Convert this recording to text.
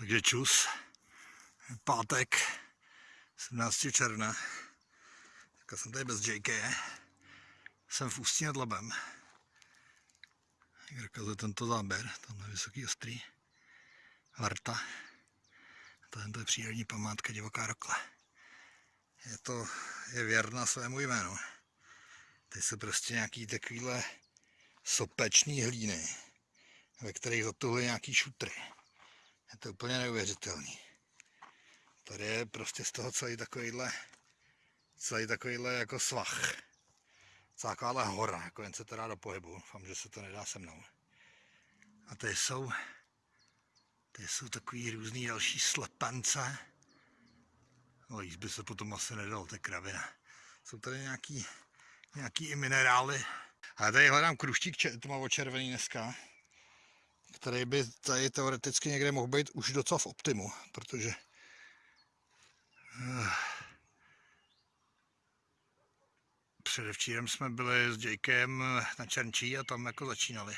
Takže čus. Pátek 17. června. Teďka jsem tady bez JK. Jsem v Ústí nad Labem. Jak dokazuje tento záběr, tam je vysoký ostrý. Varta. Tohle je přírodní památka divoká rokle. Je to, je věrna svému jménu. Tady jsou prostě nějaký takovýhle sopečný hlíny, ve kterých zatuhly nějaký šutry. Je to úplně neuvěřitelný. Tady je prostě z toho celý takovýhle, celý takovýhle jako svah. Takováhle hora, jako jen se to dá do pohybu. Doufám, že se to nedá se mnou. A tady jsou, tady jsou takový různý další slepence. No jíst by se potom asi nedalo, to je kravina. Jsou tady nějaký, nějaký i minerály. A tady hledám kruštík tmavočervený dneska, který by tady teoreticky někde mohl být už docela v optimu, protože eh, předevčírem jsme byli s Jakem na Černčí a tam jako začínali.